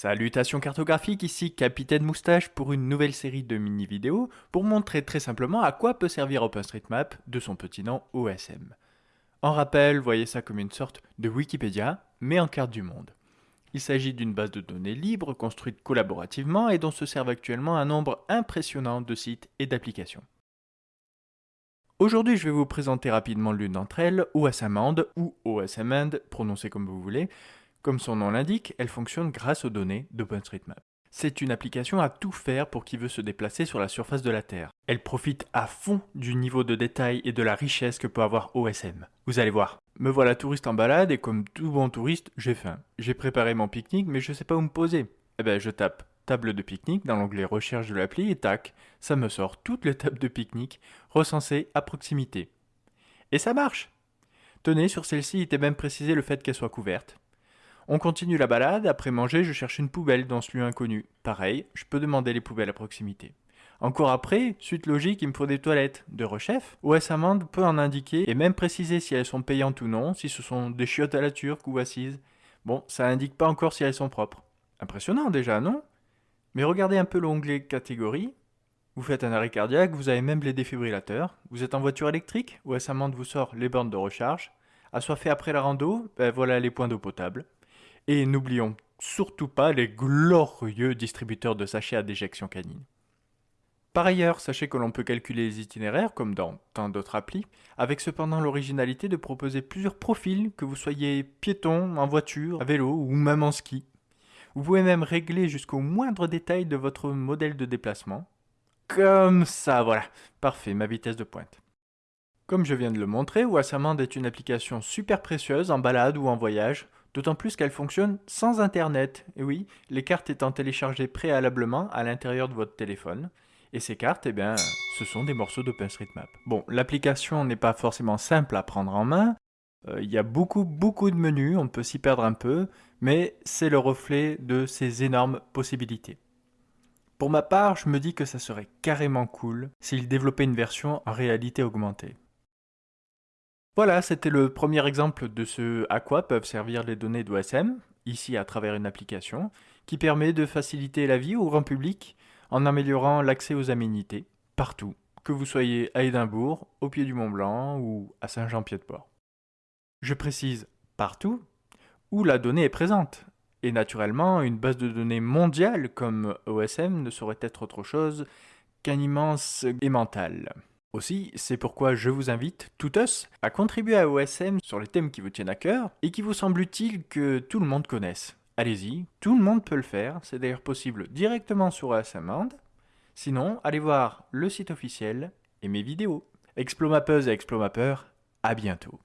Salutations cartographiques, ici Capitaine Moustache pour une nouvelle série de mini-vidéos pour montrer très simplement à quoi peut servir OpenStreetMap de son petit nom OSM. En rappel, voyez ça comme une sorte de Wikipédia, mais en carte du monde. Il s'agit d'une base de données libre construite collaborativement et dont se servent actuellement un nombre impressionnant de sites et d'applications. Aujourd'hui, je vais vous présenter rapidement l'une d'entre elles, OSMand ou OSMand, prononcé comme vous voulez, comme son nom l'indique, elle fonctionne grâce aux données d'OpenStreetMap. C'est une application à tout faire pour qui veut se déplacer sur la surface de la Terre. Elle profite à fond du niveau de détail et de la richesse que peut avoir OSM. Vous allez voir. Me voilà touriste en balade et comme tout bon touriste, j'ai faim. J'ai préparé mon pique-nique mais je sais pas où me poser. Eh ben je tape table de pique-nique dans l'onglet recherche de l'appli et tac, ça me sort toutes les tables de pique-nique recensées à proximité. Et ça marche Tenez, sur celle-ci, il était même précisé le fait qu'elle soit couverte. On continue la balade, après manger, je cherche une poubelle dans ce lieu inconnu. Pareil, je peux demander les poubelles à proximité. Encore après, suite logique, il me faut des toilettes. De rechef, OS Amande peut en indiquer et même préciser si elles sont payantes ou non, si ce sont des chiottes à la turque ou assises. Bon, ça indique pas encore si elles sont propres. Impressionnant déjà, non? Mais regardez un peu l'onglet catégorie. Vous faites un arrêt cardiaque, vous avez même les défibrillateurs. Vous êtes en voiture électrique, OS Amande vous sort les bornes de recharge? Assoiffé après la rando, ben voilà les points d'eau potable. Et n'oublions surtout pas les glorieux distributeurs de sachets à déjection canine. Par ailleurs, sachez que l'on peut calculer les itinéraires, comme dans tant d'autres applis, avec cependant l'originalité de proposer plusieurs profils, que vous soyez piéton, en voiture, à vélo ou même en ski. Vous pouvez même régler jusqu'au moindre détail de votre modèle de déplacement. Comme ça, voilà. Parfait, ma vitesse de pointe. Comme je viens de le montrer, Wasserman est une application super précieuse en balade ou en voyage, D'autant plus qu'elle fonctionne sans Internet. Et oui, les cartes étant téléchargées préalablement à l'intérieur de votre téléphone. Et ces cartes, eh bien, ce sont des morceaux d'OpenStreetMap. Bon, l'application n'est pas forcément simple à prendre en main. Euh, il y a beaucoup, beaucoup de menus, on peut s'y perdre un peu, mais c'est le reflet de ces énormes possibilités. Pour ma part, je me dis que ça serait carrément cool s'il développait une version en réalité augmentée. Voilà, c'était le premier exemple de ce à quoi peuvent servir les données d'OSM, ici à travers une application, qui permet de faciliter la vie au grand public en améliorant l'accès aux aménités, partout, que vous soyez à Édimbourg, au pied du Mont Blanc ou à Saint-Jean-Pied-de-Port. Je précise partout où la donnée est présente. Et naturellement, une base de données mondiale comme OSM ne saurait être autre chose qu'un immense aimantal. Aussi, c'est pourquoi je vous invite, tous, à contribuer à OSM sur les thèmes qui vous tiennent à cœur et qui vous semblent utiles que tout le monde connaisse. Allez-y, tout le monde peut le faire, c'est d'ailleurs possible directement sur OSM Sinon, allez voir le site officiel et mes vidéos. Explomappeuse et Explomappeur, à bientôt.